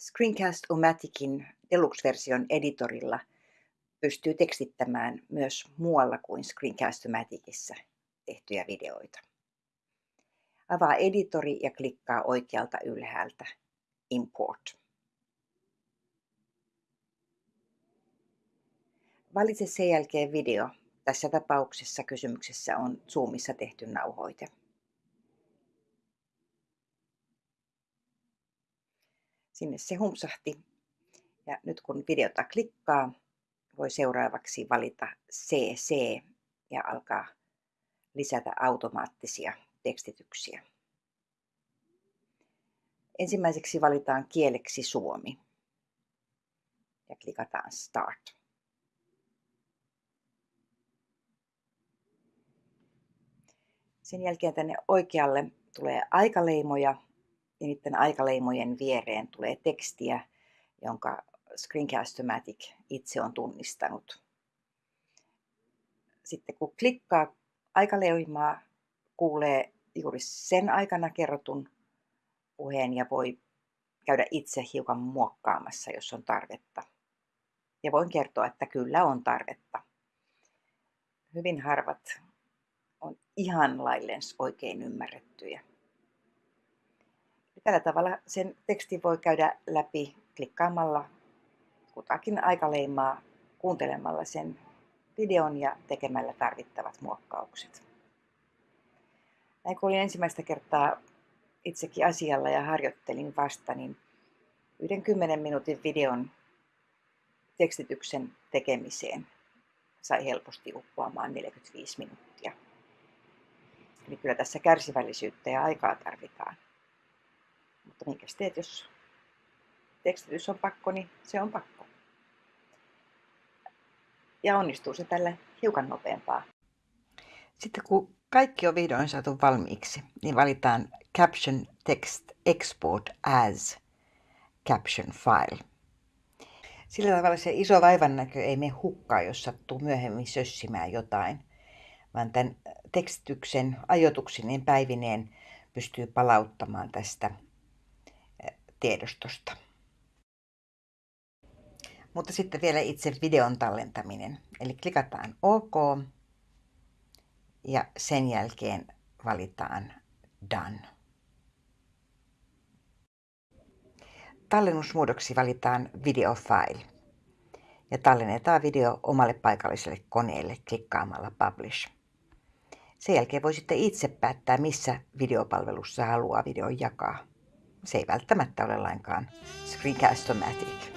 Screencast-O-Maticin Deluxe-version editorilla pystyy tekstittämään myös muualla kuin Screencast-O-Maticissa tehtyjä videoita. Avaa editori ja klikkaa oikealta ylhäältä Import. Valitse sen jälkeen video. Tässä tapauksessa kysymyksessä on Zoomissa tehty nauhoite. Sinne se humpsahti. Ja nyt kun videota klikkaa, voi seuraavaksi valita CC ja alkaa lisätä automaattisia tekstityksiä. Ensimmäiseksi valitaan kieleksi suomi ja klikataan Start. Sen jälkeen tänne oikealle tulee aikaleimoja ja niiden aikaleimojen viereen tulee tekstiä, jonka Screencast-O-Matic itse on tunnistanut. Sitten kun klikkaa aikaleimaa, kuulee juuri sen aikana kerrotun puheen ja voi käydä itse hiukan muokkaamassa, jos on tarvetta. Ja voin kertoa, että kyllä on tarvetta. Hyvin harvat on ihan lailleen oikein ymmärrettyjä. Ja tällä tavalla sen tekstin voi käydä läpi klikkaamalla kutakin aikaleimaa, kuuntelemalla sen videon ja tekemällä tarvittavat muokkaukset. Näin kun olin ensimmäistä kertaa itsekin asialla ja harjoittelin vasta, niin yhden kymmenen minuutin videon tekstityksen tekemiseen sai helposti uppoamaan 45 minuuttia. Eli kyllä tässä kärsivällisyyttä ja aikaa tarvitaan. Mutta minkä teet, jos tekstitys on pakko, niin se on pakko. Ja onnistuu se tälle hiukan nopeampaa. Sitten kun kaikki on vihdoin saatu valmiiksi, niin valitaan Caption Text Export as Caption File. Sillä tavalla se iso vaivannäkö ei mene hukkaan, jos sattuu myöhemmin sössimään jotain, vaan tämän tekstityksen ajotuksineen päivineen pystyy palauttamaan tästä tiedostosta. Mutta sitten vielä itse videon tallentaminen. Eli klikataan OK ja sen jälkeen valitaan Done. Tallennusmuodoksi valitaan video file ja tallennetaan video omalle paikalliselle koneelle klikkaamalla Publish. Sen jälkeen voi sitten itse päättää, missä videopalvelussa haluaa videon jakaa se ei välttämättä ole lainkaan Screencast-o-matic.